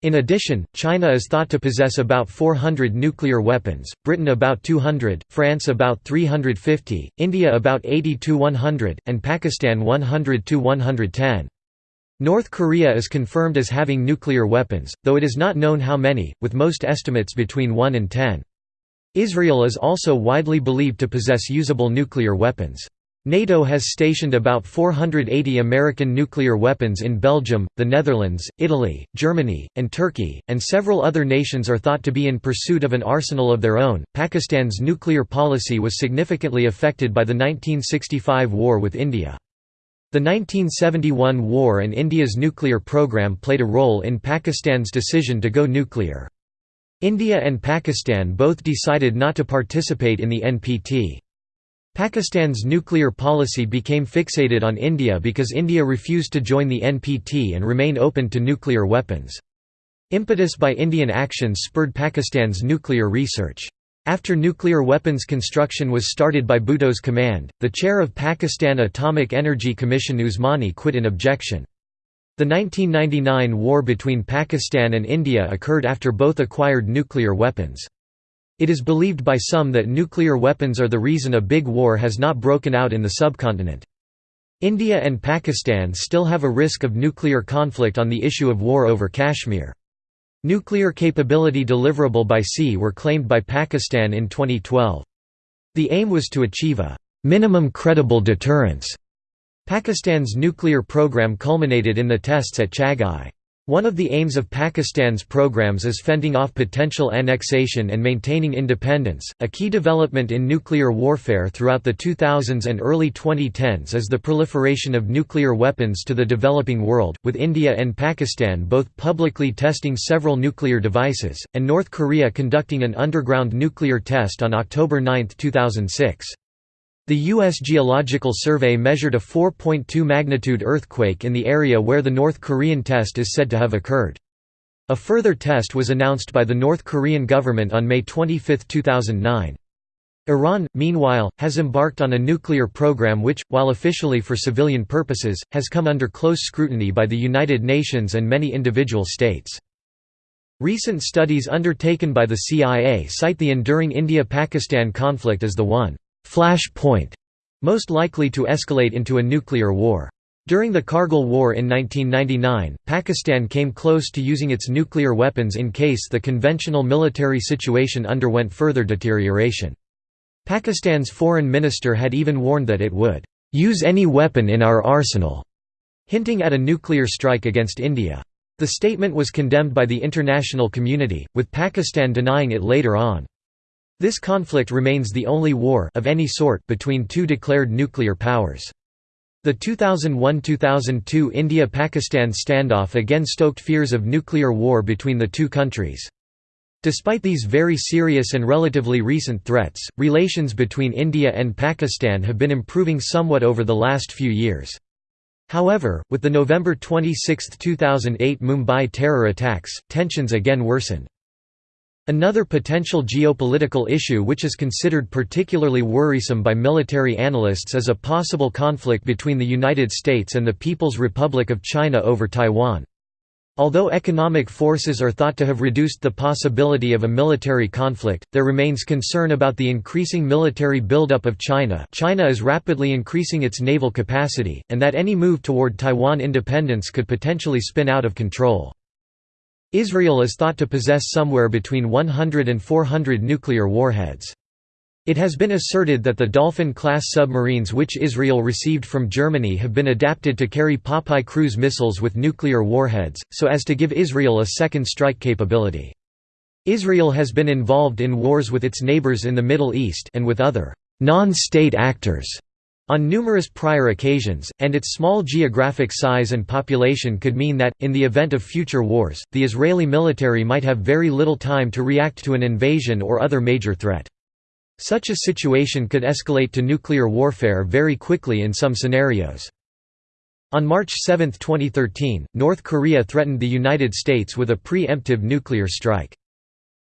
In addition, China is thought to possess about 400 nuclear weapons, Britain about 200, France about 350, India about 80 to 100, and Pakistan 100 to 110. North Korea is confirmed as having nuclear weapons, though it is not known how many, with most estimates between 1 and 10. Israel is also widely believed to possess usable nuclear weapons. NATO has stationed about 480 American nuclear weapons in Belgium, the Netherlands, Italy, Germany, and Turkey, and several other nations are thought to be in pursuit of an arsenal of their own. Pakistan's nuclear policy was significantly affected by the 1965 war with India. The 1971 war and India's nuclear program played a role in Pakistan's decision to go nuclear. India and Pakistan both decided not to participate in the NPT. Pakistan's nuclear policy became fixated on India because India refused to join the NPT and remain open to nuclear weapons. Impetus by Indian actions spurred Pakistan's nuclear research. After nuclear weapons construction was started by Bhutto's command, the chair of Pakistan Atomic Energy Commission Usmani quit in objection. The 1999 war between Pakistan and India occurred after both acquired nuclear weapons. It is believed by some that nuclear weapons are the reason a big war has not broken out in the subcontinent. India and Pakistan still have a risk of nuclear conflict on the issue of war over Kashmir. Nuclear capability deliverable by sea were claimed by Pakistan in 2012. The aim was to achieve a minimum credible deterrence Pakistan's nuclear program culminated in the tests at Chagai. One of the aims of Pakistan's programs is fending off potential annexation and maintaining independence. A key development in nuclear warfare throughout the 2000s and early 2010s is the proliferation of nuclear weapons to the developing world, with India and Pakistan both publicly testing several nuclear devices, and North Korea conducting an underground nuclear test on October 9, 2006. The U.S. Geological Survey measured a 4.2 magnitude earthquake in the area where the North Korean test is said to have occurred. A further test was announced by the North Korean government on May 25, 2009. Iran, meanwhile, has embarked on a nuclear program which, while officially for civilian purposes, has come under close scrutiny by the United Nations and many individual states. Recent studies undertaken by the CIA cite the enduring India-Pakistan conflict as the one flash point most likely to escalate into a nuclear war. During the Kargil War in 1999, Pakistan came close to using its nuclear weapons in case the conventional military situation underwent further deterioration. Pakistan's foreign minister had even warned that it would use any weapon in our arsenal, hinting at a nuclear strike against India. The statement was condemned by the international community, with Pakistan denying it later on. This conflict remains the only war of any sort between two declared nuclear powers. The 2001–2002 India–Pakistan standoff again stoked fears of nuclear war between the two countries. Despite these very serious and relatively recent threats, relations between India and Pakistan have been improving somewhat over the last few years. However, with the November 26, 2008 Mumbai terror attacks, tensions again worsened. Another potential geopolitical issue which is considered particularly worrisome by military analysts is a possible conflict between the United States and the People's Republic of China over Taiwan. Although economic forces are thought to have reduced the possibility of a military conflict, there remains concern about the increasing military buildup of China China is rapidly increasing its naval capacity, and that any move toward Taiwan independence could potentially spin out of control. Israel is thought to possess somewhere between 100 and 400 nuclear warheads. It has been asserted that the Dolphin-class submarines which Israel received from Germany have been adapted to carry Popeye cruise missiles with nuclear warheads, so as to give Israel a second strike capability. Israel has been involved in wars with its neighbors in the Middle East and with other non-state actors on numerous prior occasions, and its small geographic size and population could mean that, in the event of future wars, the Israeli military might have very little time to react to an invasion or other major threat. Such a situation could escalate to nuclear warfare very quickly in some scenarios. On March 7, 2013, North Korea threatened the United States with a pre-emptive nuclear strike.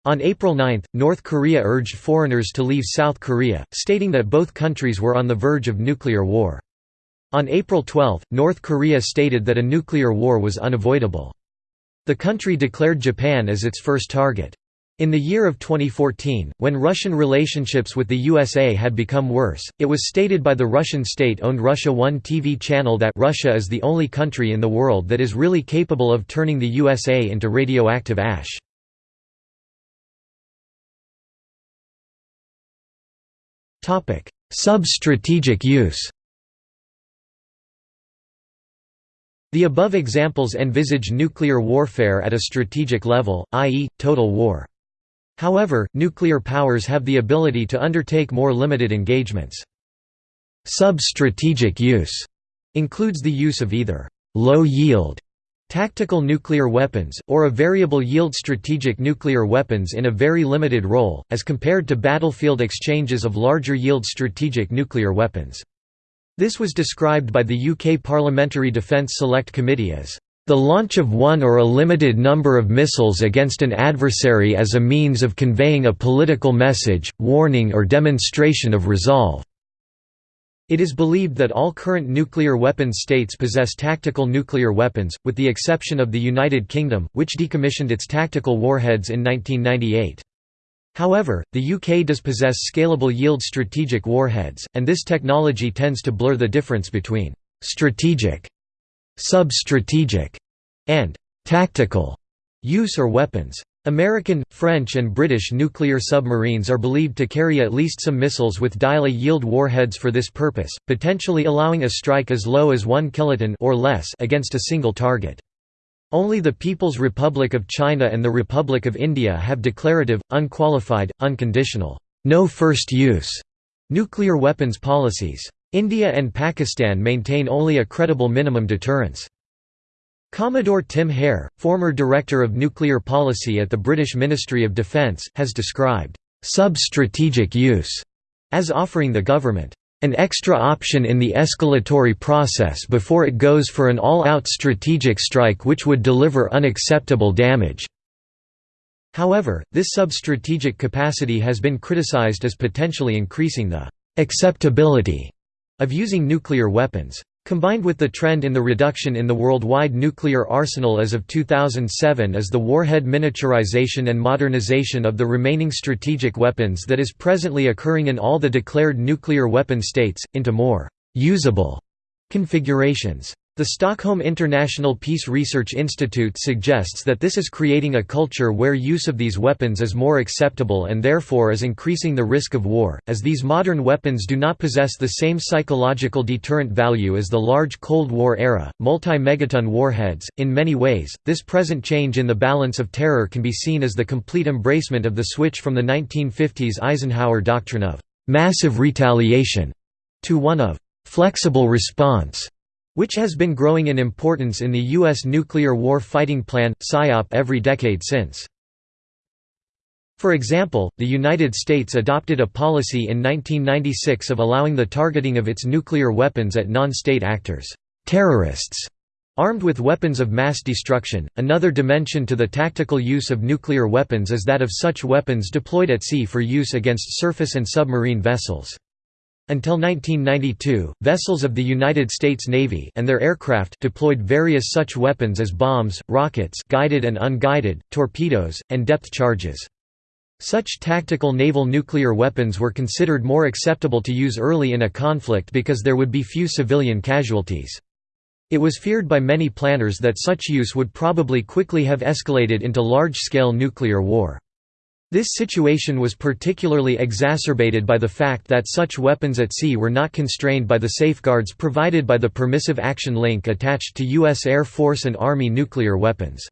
On April 9, North Korea urged foreigners to leave South Korea, stating that both countries were on the verge of nuclear war. On April 12, North Korea stated that a nuclear war was unavoidable. The country declared Japan as its first target. In the year of 2014, when Russian relationships with the USA had become worse, it was stated by the Russian state-owned Russia One TV channel that Russia is the only country in the world that is really capable of turning the USA into radioactive ash. Sub-strategic use The above examples envisage nuclear warfare at a strategic level, i.e., total war. However, nuclear powers have the ability to undertake more limited engagements. Sub-strategic use includes the use of either low-yield Tactical nuclear weapons, or a variable-yield strategic nuclear weapons in a very limited role, as compared to battlefield exchanges of larger-yield strategic nuclear weapons. This was described by the UK Parliamentary Defence Select Committee as the launch of one or a limited number of missiles against an adversary as a means of conveying a political message, warning or demonstration of resolve. It is believed that all current nuclear weapons states possess tactical nuclear weapons, with the exception of the United Kingdom, which decommissioned its tactical warheads in 1998. However, the UK does possess scalable yield strategic warheads, and this technology tends to blur the difference between «strategic», «sub-strategic» and «tactical» use or weapons. American, French and British nuclear submarines are believed to carry at least some missiles with dial-a-yield warheads for this purpose, potentially allowing a strike as low as 1 kiloton or less against a single target. Only the People's Republic of China and the Republic of India have declarative, unqualified, unconditional, no first use nuclear weapons policies. India and Pakistan maintain only a credible minimum deterrence. Commodore Tim Hare, former Director of Nuclear Policy at the British Ministry of Defence, has described sub-strategic use as offering the government an extra option in the escalatory process before it goes for an all-out strategic strike which would deliver unacceptable damage. However, this sub-strategic capacity has been criticized as potentially increasing the acceptability of using nuclear weapons. Combined with the trend in the reduction in the worldwide nuclear arsenal as of 2007 is the warhead miniaturization and modernization of the remaining strategic weapons that is presently occurring in all the declared nuclear weapon states, into more «usable» configurations. The Stockholm International Peace Research Institute suggests that this is creating a culture where use of these weapons is more acceptable and therefore is increasing the risk of war, as these modern weapons do not possess the same psychological deterrent value as the large Cold War era, multi-megaton warheads. In many ways, this present change in the balance of terror can be seen as the complete embracement of the switch from the 1950s Eisenhower doctrine of massive retaliation to one of flexible response which has been growing in importance in the U.S. nuclear war fighting plan, SIOP every decade since. For example, the United States adopted a policy in 1996 of allowing the targeting of its nuclear weapons at non-state actors, terrorists, armed with weapons of mass destruction. Another dimension to the tactical use of nuclear weapons is that of such weapons deployed at sea for use against surface and submarine vessels. Until 1992, vessels of the United States Navy and their aircraft deployed various such weapons as bombs, rockets guided and unguided, torpedoes, and depth charges. Such tactical naval nuclear weapons were considered more acceptable to use early in a conflict because there would be few civilian casualties. It was feared by many planners that such use would probably quickly have escalated into large-scale nuclear war. This situation was particularly exacerbated by the fact that such weapons at sea were not constrained by the safeguards provided by the Permissive Action Link attached to U.S. Air Force and Army nuclear weapons.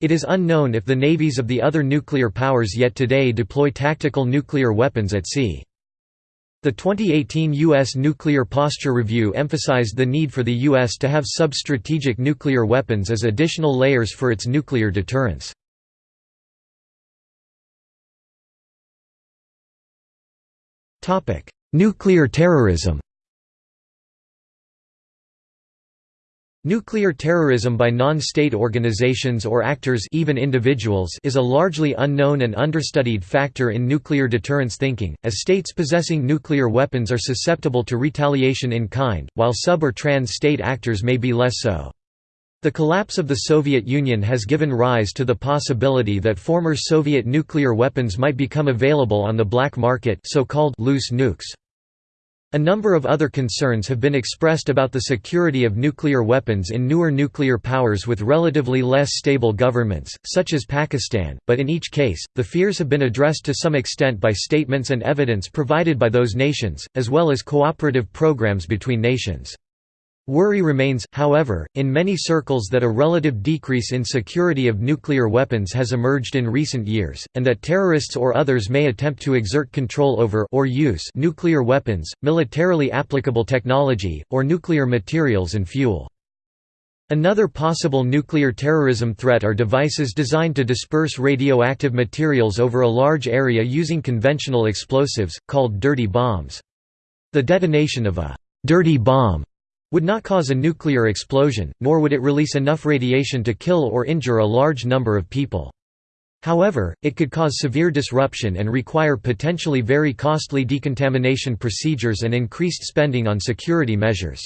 It is unknown if the navies of the other nuclear powers yet today deploy tactical nuclear weapons at sea. The 2018 U.S. Nuclear Posture Review emphasized the need for the U.S. to have sub-strategic nuclear weapons as additional layers for its nuclear deterrence. Nuclear terrorism Nuclear terrorism by non-state organizations or actors even individuals is a largely unknown and understudied factor in nuclear deterrence thinking, as states possessing nuclear weapons are susceptible to retaliation in kind, while sub- or trans-state actors may be less so. The collapse of the Soviet Union has given rise to the possibility that former Soviet nuclear weapons might become available on the black market so-called loose nukes. A number of other concerns have been expressed about the security of nuclear weapons in newer nuclear powers with relatively less stable governments, such as Pakistan, but in each case, the fears have been addressed to some extent by statements and evidence provided by those nations, as well as cooperative programs between nations. Worry remains, however, in many circles that a relative decrease in security of nuclear weapons has emerged in recent years, and that terrorists or others may attempt to exert control over or use nuclear weapons, militarily applicable technology, or nuclear materials and fuel. Another possible nuclear terrorism threat are devices designed to disperse radioactive materials over a large area using conventional explosives, called dirty bombs. The detonation of a «dirty bomb» would not cause a nuclear explosion, nor would it release enough radiation to kill or injure a large number of people. However, it could cause severe disruption and require potentially very costly decontamination procedures and increased spending on security measures.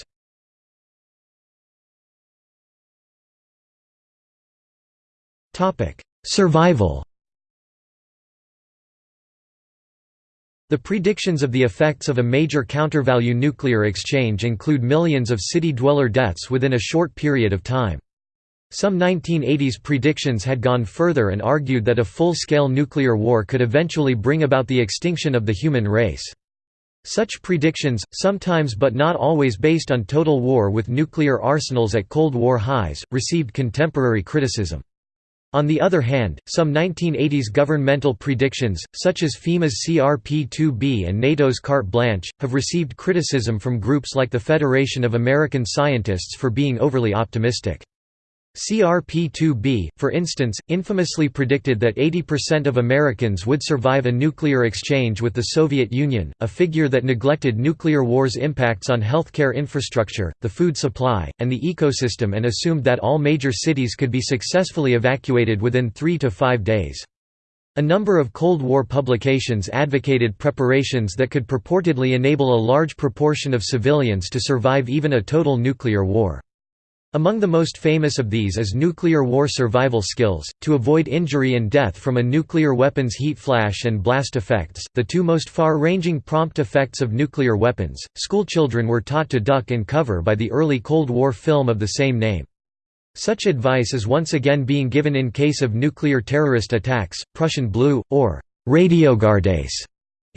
Survival The predictions of the effects of a major countervalue nuclear exchange include millions of city dweller deaths within a short period of time. Some 1980s predictions had gone further and argued that a full-scale nuclear war could eventually bring about the extinction of the human race. Such predictions, sometimes but not always based on total war with nuclear arsenals at Cold War highs, received contemporary criticism. On the other hand, some 1980s governmental predictions, such as FEMA's CRP-2B and NATO's carte blanche, have received criticism from groups like the Federation of American Scientists for being overly optimistic. CRP-2B, for instance, infamously predicted that 80% of Americans would survive a nuclear exchange with the Soviet Union, a figure that neglected nuclear war's impacts on healthcare infrastructure, the food supply, and the ecosystem and assumed that all major cities could be successfully evacuated within three to five days. A number of Cold War publications advocated preparations that could purportedly enable a large proportion of civilians to survive even a total nuclear war. Among the most famous of these is nuclear war survival skills, to avoid injury and death from a nuclear weapon's heat flash and blast effects, the two most far-ranging prompt effects of nuclear weapons. Schoolchildren were taught to duck and cover by the early Cold War film of the same name. Such advice is once again being given in case of nuclear terrorist attacks. Prussian blue, or Radiogardase,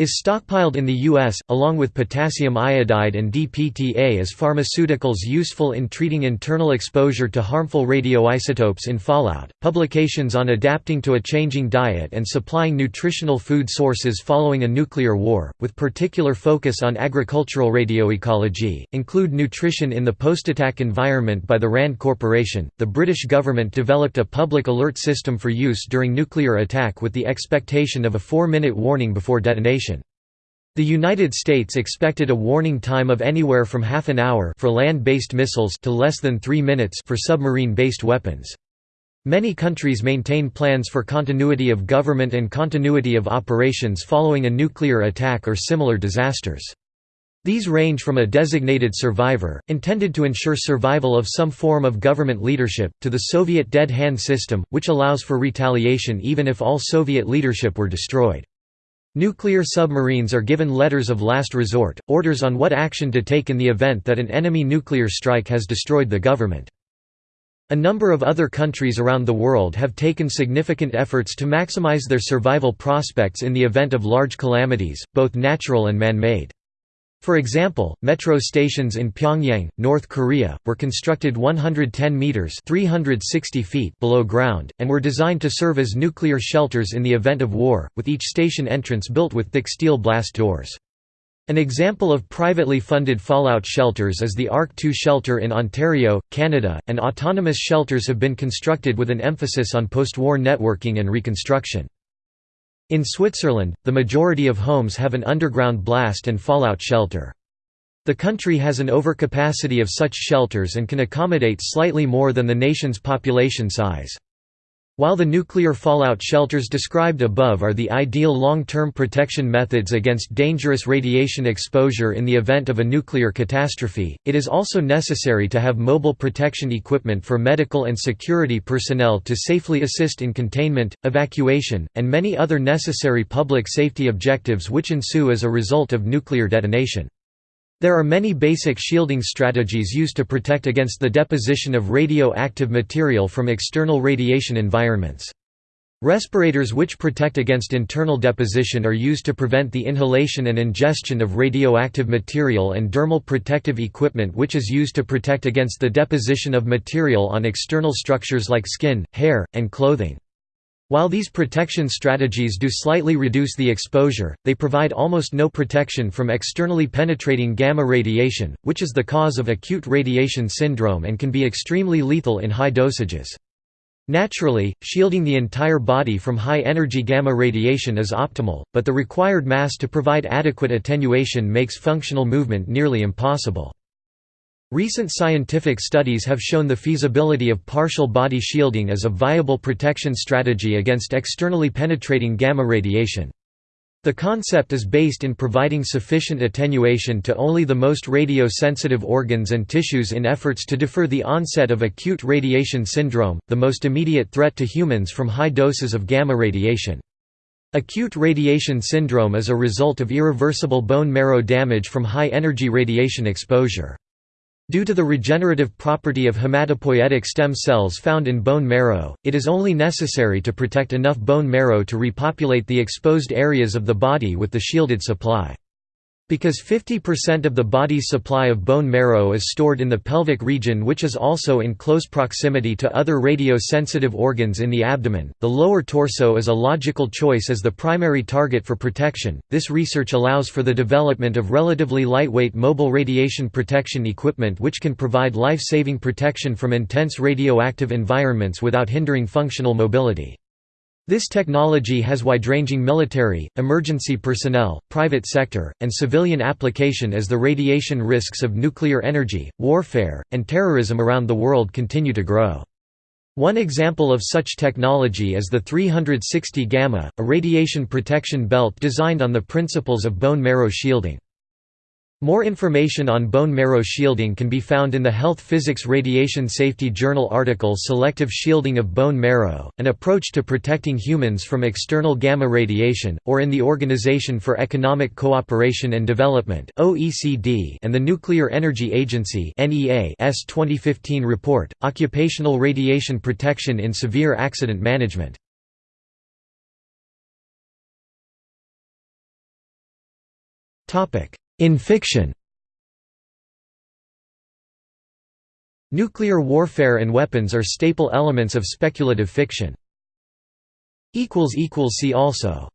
is stockpiled in the U.S., along with potassium iodide and DTPA as pharmaceuticals useful in treating internal exposure to harmful radioisotopes in fallout. Publications on adapting to a changing diet and supplying nutritional food sources following a nuclear war, with particular focus on agricultural radioecology, include Nutrition in the Post-Attack Environment by the RAND Corporation. The British government developed a public alert system for use during nuclear attack with the expectation of a four minute warning before detonation. The United States expected a warning time of anywhere from half an hour for land-based missiles to less than three minutes for submarine-based weapons. Many countries maintain plans for continuity of government and continuity of operations following a nuclear attack or similar disasters. These range from a designated survivor, intended to ensure survival of some form of government leadership, to the Soviet dead hand system, which allows for retaliation even if all Soviet leadership were destroyed. Nuclear submarines are given letters of last resort, orders on what action to take in the event that an enemy nuclear strike has destroyed the government. A number of other countries around the world have taken significant efforts to maximize their survival prospects in the event of large calamities, both natural and man-made. For example, metro stations in Pyongyang, North Korea, were constructed 110 meters (360 feet) below ground and were designed to serve as nuclear shelters in the event of war, with each station entrance built with thick steel blast doors. An example of privately funded fallout shelters is the ARC-2 shelter in Ontario, Canada, and autonomous shelters have been constructed with an emphasis on post-war networking and reconstruction. In Switzerland, the majority of homes have an underground blast and fallout shelter. The country has an overcapacity of such shelters and can accommodate slightly more than the nation's population size. While the nuclear fallout shelters described above are the ideal long-term protection methods against dangerous radiation exposure in the event of a nuclear catastrophe, it is also necessary to have mobile protection equipment for medical and security personnel to safely assist in containment, evacuation, and many other necessary public safety objectives which ensue as a result of nuclear detonation. There are many basic shielding strategies used to protect against the deposition of radioactive material from external radiation environments. Respirators which protect against internal deposition are used to prevent the inhalation and ingestion of radioactive material and dermal protective equipment which is used to protect against the deposition of material on external structures like skin, hair, and clothing. While these protection strategies do slightly reduce the exposure, they provide almost no protection from externally penetrating gamma radiation, which is the cause of acute radiation syndrome and can be extremely lethal in high dosages. Naturally, shielding the entire body from high-energy gamma radiation is optimal, but the required mass to provide adequate attenuation makes functional movement nearly impossible. Recent scientific studies have shown the feasibility of partial body shielding as a viable protection strategy against externally penetrating gamma radiation. The concept is based in providing sufficient attenuation to only the most radio-sensitive organs and tissues in efforts to defer the onset of acute radiation syndrome, the most immediate threat to humans from high doses of gamma radiation. Acute radiation syndrome is a result of irreversible bone marrow damage from high-energy radiation exposure. Due to the regenerative property of hematopoietic stem cells found in bone marrow, it is only necessary to protect enough bone marrow to repopulate the exposed areas of the body with the shielded supply. Because 50% of the body's supply of bone marrow is stored in the pelvic region which is also in close proximity to other radio-sensitive organs in the abdomen, the lower torso is a logical choice as the primary target for protection. This research allows for the development of relatively lightweight mobile radiation protection equipment which can provide life-saving protection from intense radioactive environments without hindering functional mobility. This technology has wide-ranging military, emergency personnel, private sector, and civilian application as the radiation risks of nuclear energy, warfare, and terrorism around the world continue to grow. One example of such technology is the 360 Gamma, a radiation protection belt designed on the principles of bone marrow shielding. More information on bone marrow shielding can be found in the Health Physics Radiation Safety Journal article Selective Shielding of Bone Marrow, an approach to protecting humans from external gamma radiation, or in the Organization for Economic Cooperation and Development and the Nuclear Energy Agency S 2015 report, Occupational Radiation Protection in Severe Accident Management. Topic in fiction Nuclear warfare and weapons are staple elements of speculative fiction. See also